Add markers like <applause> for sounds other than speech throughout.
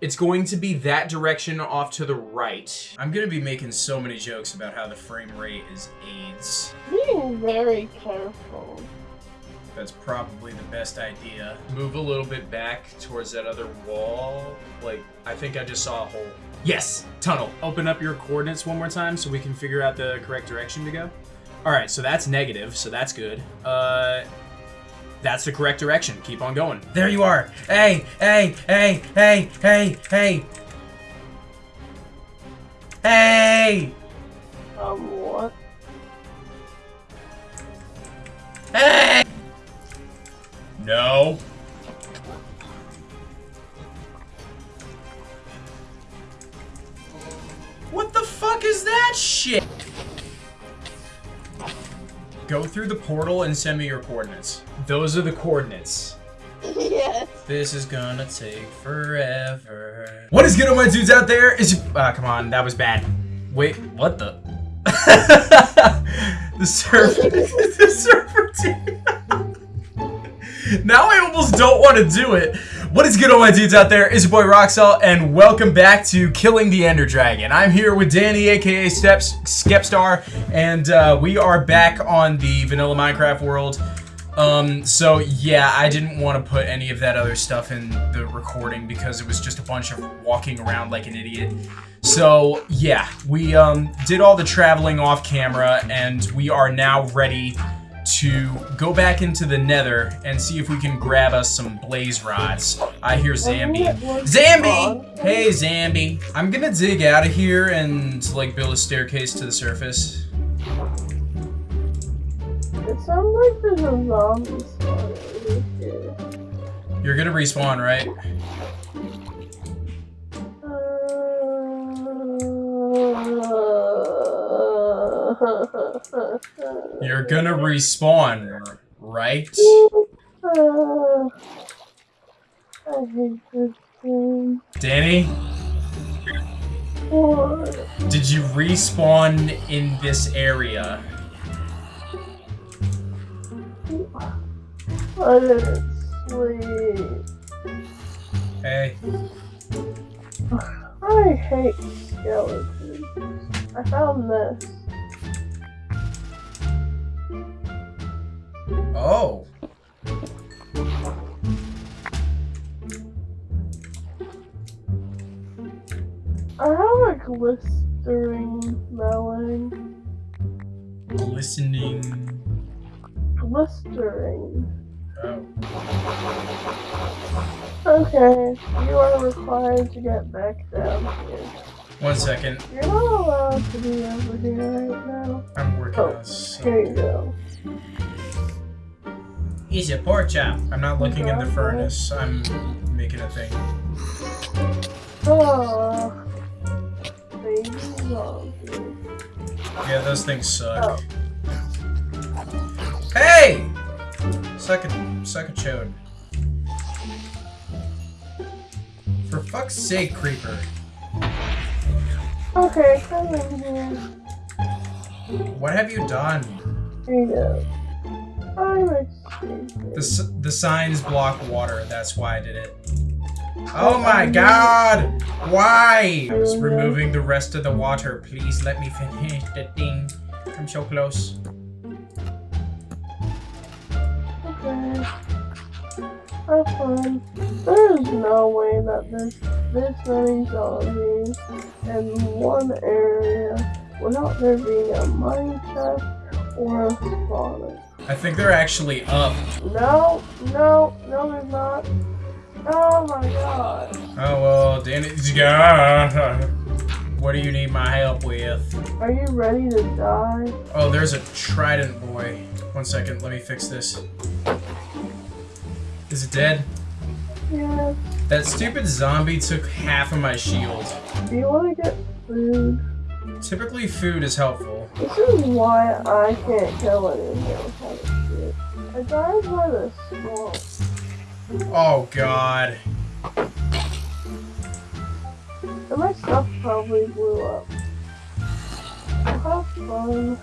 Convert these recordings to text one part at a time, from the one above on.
It's going to be that direction off to the right. I'm gonna be making so many jokes about how the frame rate is AIDS. Being very careful. That's probably the best idea. Move a little bit back towards that other wall. Like, I think I just saw a hole. Yes, tunnel. Open up your coordinates one more time so we can figure out the correct direction to go. All right, so that's negative, so that's good. Uh, that's the correct direction. Keep on going. There you are. Hey, hey, hey, hey, hey, hey. Hey! Um, what? Hey! No. What the fuck is that shit? Go through the portal and send me your coordinates. Those are the coordinates. yes. This is gonna take forever. What is good, all my dudes out there? Is ah, come on, that was bad. Wait, what the? <laughs> the server, <laughs> the server team. <laughs> now I almost don't want to do it. What is good, all my dudes out there? Is your boy Roxel, and welcome back to Killing the Ender Dragon. I'm here with Danny, aka Steps Skepstar, and uh, we are back on the vanilla Minecraft world. Um, so yeah, I didn't want to put any of that other stuff in the recording because it was just a bunch of walking around like an idiot. So yeah, we um, did all the traveling off camera and we are now ready to go back into the nether and see if we can grab us some blaze rods. I hear Zambi. Zambi! Hey, Zambi. I'm gonna dig out of here and like build a staircase to the surface. It sounds like there's a zombie here. You're gonna respawn, right? Uh, <laughs> You're gonna respawn, right? Danny, did you respawn in this area? Hey, I hate skeletons. I found this. Oh. I have a glistering melon. Listening. Glistering. Oh. Okay, you are required to get back down here. One second. You're not allowed to be over here right now. I'm working Oh, on some. Here you go. Easy poor chap. I'm not looking in the furnace. I'm making a thing. Oh, baby. Yeah, those things suck. Oh. Hey! Suck a, suck a chode. For fuck's sake, creeper. Okay, come in here. What have you done? Here you go. I'm escaping. The, the signs block water. That's why I did it. Oh my god! Why? I was removing the rest of the water. Please let me finish the thing. I'm so close. Okay. Have fun. There's no way that this this many zombies in one area without there being a mine chest or. I think they're actually up. No, no, no, they're not. Oh my god. Oh well, Danny. What do you need my help with? Are you ready to die? Oh, there's a trident boy. One second, let me fix this. Is it dead? Yeah. That stupid zombie took half of my shield. Do you want to get food? Typically, food is helpful. This is why I can't kill anyone shit. I died by the swamp. Oh god. And my stuff probably blew up. Have fun.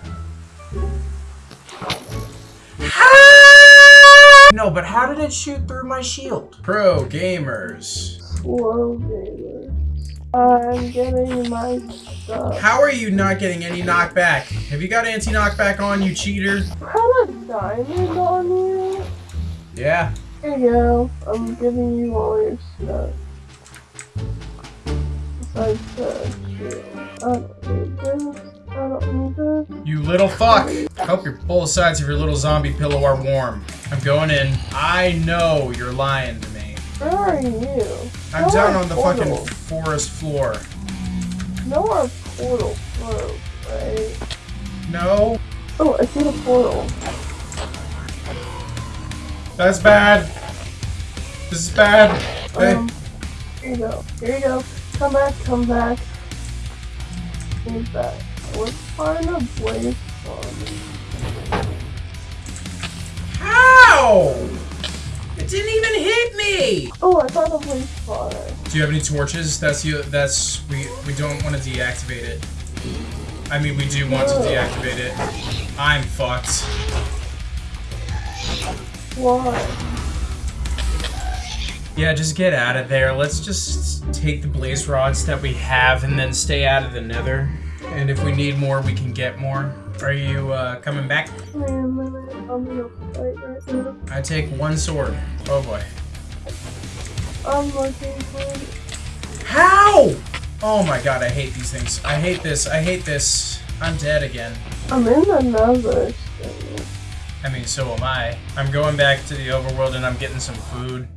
No, but how did it shoot through my shield? Pro gamers. Slow. I'm getting my stuff. How are you not getting any knockback? Have you got anti-knockback on, you cheater? Had a diamond on you? Yeah. Here you go. I'm giving you all your stuff. Besides the shield. I don't need this. I don't need this. You little fuck. I Hope your both sides of your little zombie pillow are warm. I'm going in. I know you're lying to me. Where are you? I'm No, down on the portal. fucking forest floor. No, our portal broke, right? No, Oh, I see the portal. that's bad. This is bad. Hey, Um, here you go. Here you go. Come back, come back. Come back. Let's find a blaze on how? It didn't even hit me. Oh, I found a blaze spotter. Do you have any torches? That's you. That's we. We don't want to deactivate it. I mean, we do want to deactivate it. I'm fucked. Why? Yeah, just get out of there. Let's just take the blaze rods that we have and then stay out of the nether. And if we need more, we can get more. Are you uh, coming back? Wait a minute. I'm in a fight right now. I take one sword. Oh boy. I'm looking for How? Oh my god, I hate these things. I hate this. I hate this. I'm dead again. I'm in another. I mean, so am I. I'm going back to the overworld and I'm getting some food.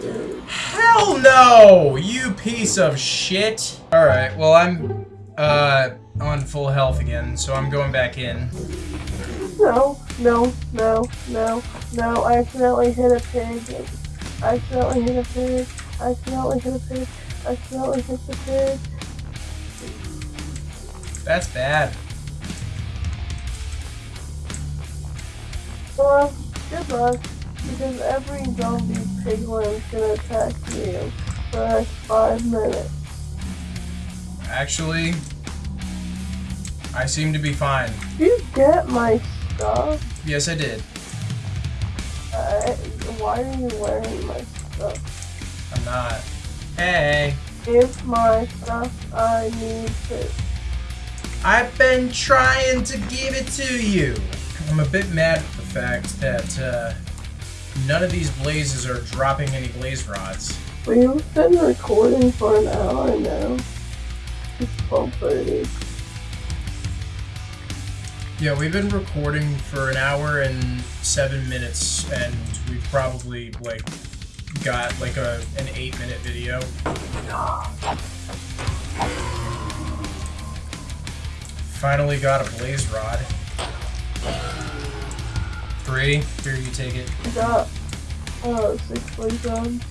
Dude. Hell no! You piece of shit! Alright, well, I'm uh, on full health again, so I'm going back in. No, no, no, no, no. I accidentally hit a pig. I accidentally hit a pig. I accidentally hit a pig. I accidentally hit the pig. That's bad. Well, good luck. Because every zombie piglin's gonna attack you for the next five minutes. Actually, I seem to be fine. Did you get my stuff? Yes, I did. I, why are you wearing my stuff? I'm not. Hey, Give my stuff. I need it. I've been trying to give it to you. I'm a bit mad at the fact that uh, none of these blazes are dropping any blaze rods. We've been recording for an hour now. It's 12.30. Yeah, we've been recording for an hour and seven minutes, and we've probably like got like a an eight minute video. Finally got a blaze rod. Three. Here, you take it. I got uh, six blade guns.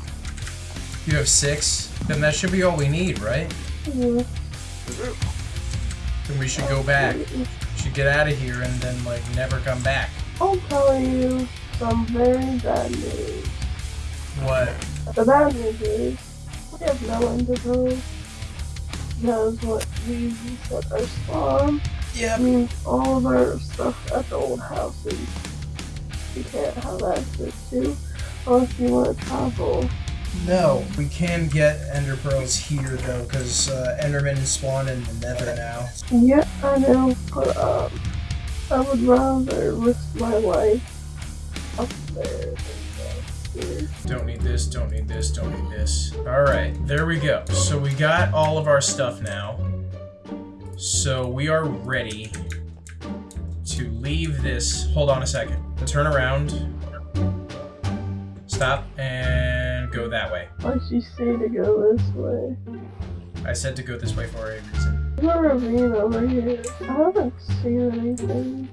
You have six. Then that should be all we need, right? Yeah. Then we should go back. Get out of here and then like never come back. I'll tell you some very bad news. What? The bad news is we have no one to go Because what we set our spawn Yep. means all of our stuff at the old house houses we can't have access to unless you want to travel. No, we can get ender pearls here though, because uh, Endermen spawn in the Nether now. Yeah, I know, but um, I would rather risk my life up there than down here. Don't need this, don't need this, don't need this. Alright, there we go. So we got all of our stuff now. So we are ready to leave this. Hold on a second. Turn around. Stop and go that way. Why'd you say to go this way? I said to go this way for a reason. There's a ravine over here. I haven't seen anything.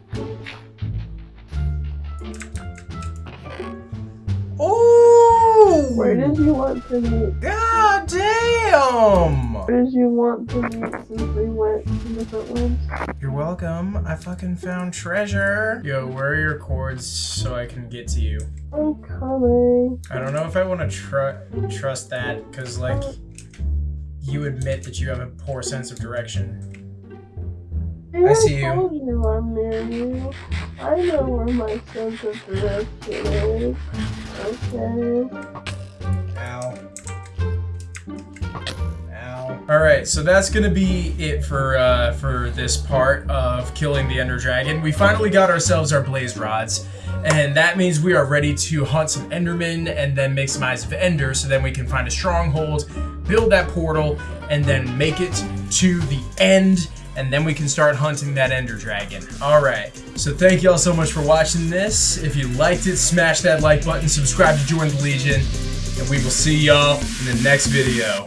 Ooh! Where did you want to meet? God damn! Where did you want to meet since we went to different ones? You're welcome. I fucking found treasure. Yo, where are your cords so I can get to you? I'm coming. I don't know if I want to tr- trust that because, like, you admit that you have a poor sense of direction. I see you. I'm you. I know where my sense of direction is. Okay. All right, so that's gonna be it for uh, for this part of killing the Ender Dragon. We finally got ourselves our blaze rods, and that means we are ready to hunt some Endermen and then make some Eyes of Ender, so then we can find a stronghold, build that portal, and then make it to the end, and then we can start hunting that Ender Dragon. All right, so thank you all so much for watching this. If you liked it, smash that like button, subscribe to join the Legion, and we will see y'all in the next video.